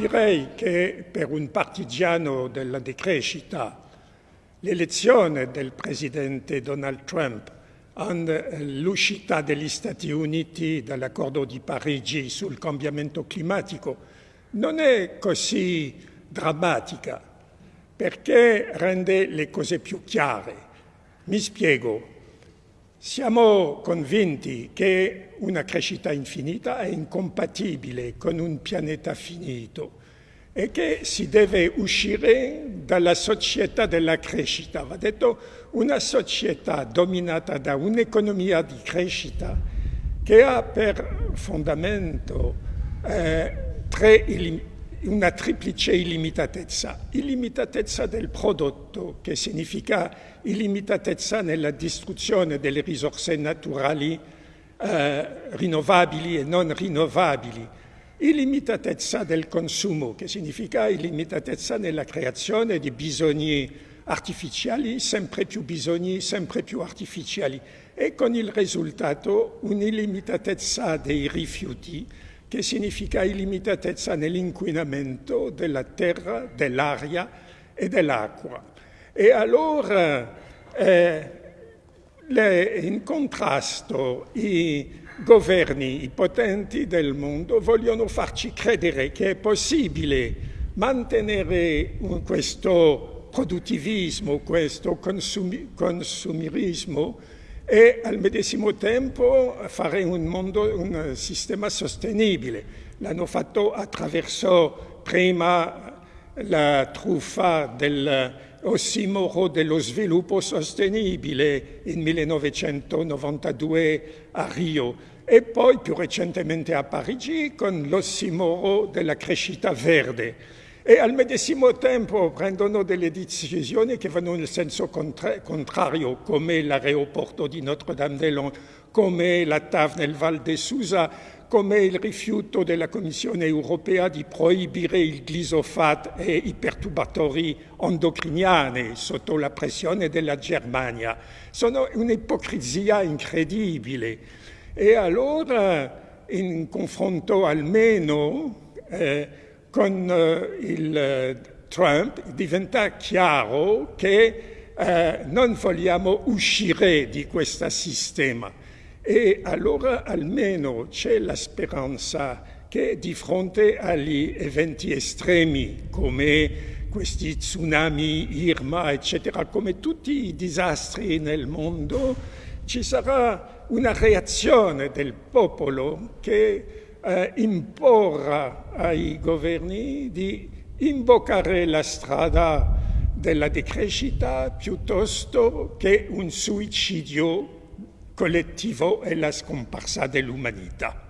direi che per un partigiano della decrescita l'elezione del presidente Donald Trump l'uscita degli Stati Uniti dall'accordo di Parigi sul cambiamento climatico non è così drammatica perché rende le cose più chiare. Mi spiego. Siamo convinti che una crescita infinita è incompatibile con un pianeta finito e che si deve uscire dalla società della crescita. Va detto una società dominata da un'economia di crescita che ha per fondamento eh, una triplice illimitatezza. Illimitatezza del prodotto, che significa illimitatezza nella distruzione delle risorse naturali eh, rinnovabili e non rinnovabili, illimitatezza del consumo, che significa illimitatezza nella creazione di bisogni artificiali, sempre più bisogni, sempre più artificiali, e con il risultato un'illimitatezza dei rifiuti, che significa illimitatezza nell'inquinamento della terra, dell'aria e dell'acqua. E allora eh, le, in contrasto i governi, i potenti del mondo vogliono farci credere che è possibile mantenere questo produttivismo, questo consumi, consumirismo e al medesimo tempo fare un, mondo, un sistema sostenibile. L'hanno fatto attraverso prima la truffa del ossimoro dello sviluppo sostenibile in 1992 a Rio e poi più recentemente a Parigi con l'ossimoro della crescita verde. E al medesimo tempo prendono delle decisioni che vanno nel senso contra contrario, come l'aeroporto di Notre-Dame-des-Landes, come la TAV nel Val de Susa, come il rifiuto della Commissione europea di proibire il glisofat e i perturbatori endocriniani sotto la pressione della Germania. Sono un'ipocrisia incredibile. E allora, in confronto almeno eh, con eh, il Trump, diventa chiaro che eh, non vogliamo uscire di questo sistema. E allora almeno c'è la speranza che di fronte agli eventi estremi come questi tsunami, Irma, eccetera, come tutti i disastri nel mondo, ci sarà una reazione del popolo che eh, imporrà ai governi di invocare la strada della decrescita piuttosto che un suicidio collettivo e la scomparsa dell'umanità.